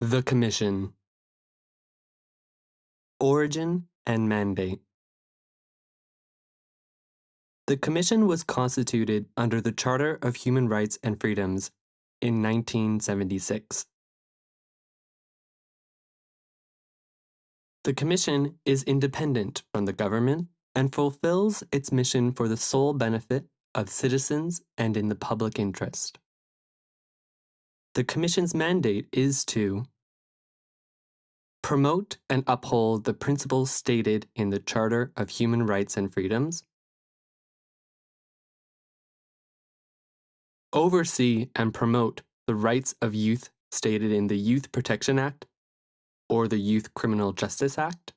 The Commission Origin and Mandate The Commission was constituted under the Charter of Human Rights and Freedoms in 1976. The Commission is independent from the government and fulfills its mission for the sole benefit of citizens and in the public interest. The Commission's mandate is to promote and uphold the principles stated in the Charter of Human Rights and Freedoms, oversee and promote the rights of youth stated in the Youth Protection Act or the Youth Criminal Justice Act,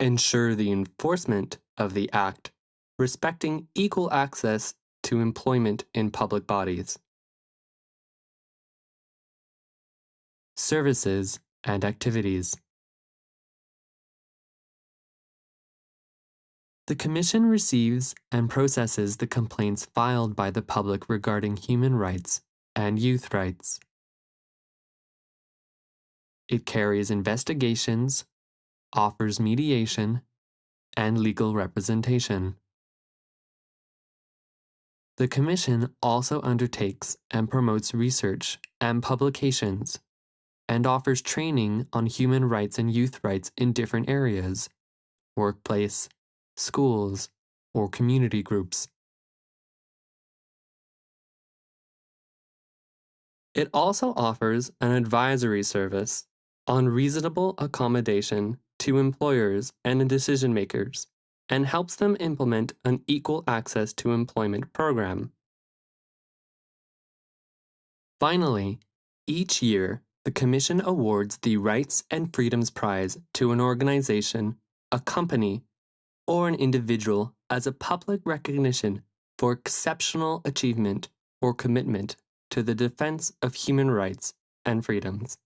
ensure the enforcement of the Act respecting equal access to employment in public bodies. Services and activities. The Commission receives and processes the complaints filed by the public regarding human rights and youth rights. It carries investigations offers mediation and legal representation. The Commission also undertakes and promotes research and publications and offers training on human rights and youth rights in different areas workplace, schools, or community groups. It also offers an advisory service on reasonable accommodation to employers and decision makers and helps them implement an equal access to employment program. Finally, each year, the Commission awards the Rights and Freedoms Prize to an organization, a company, or an individual as a public recognition for exceptional achievement or commitment to the defense of human rights and freedoms.